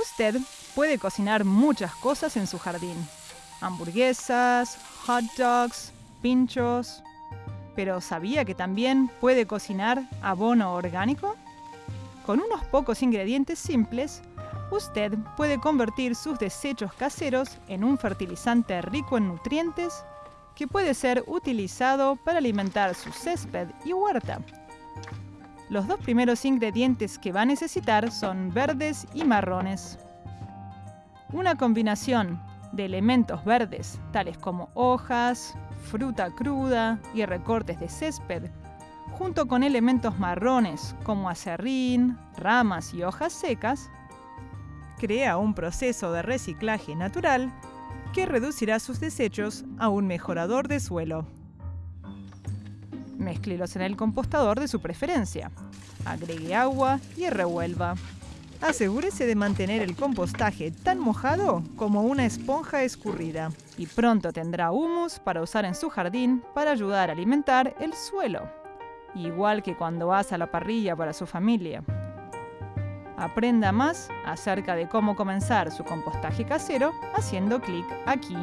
Usted puede cocinar muchas cosas en su jardín. Hamburguesas, hot dogs, pinchos. Pero ¿sabía que también puede cocinar abono orgánico? Con unos pocos ingredientes simples, usted puede convertir sus desechos caseros en un fertilizante rico en nutrientes que puede ser utilizado para alimentar su césped y huerta. Los dos primeros ingredientes que va a necesitar son verdes y marrones. Una combinación de elementos verdes, tales como hojas, fruta cruda y recortes de césped, junto con elementos marrones como acerrín, ramas y hojas secas, crea un proceso de reciclaje natural que reducirá sus desechos a un mejorador de suelo. Mézclelos en el compostador de su preferencia. Agregue agua y revuelva. Asegúrese de mantener el compostaje tan mojado como una esponja escurrida y pronto tendrá humus para usar en su jardín para ayudar a alimentar el suelo, igual que cuando vas a la parrilla para su familia. Aprenda más acerca de cómo comenzar su compostaje casero haciendo clic aquí.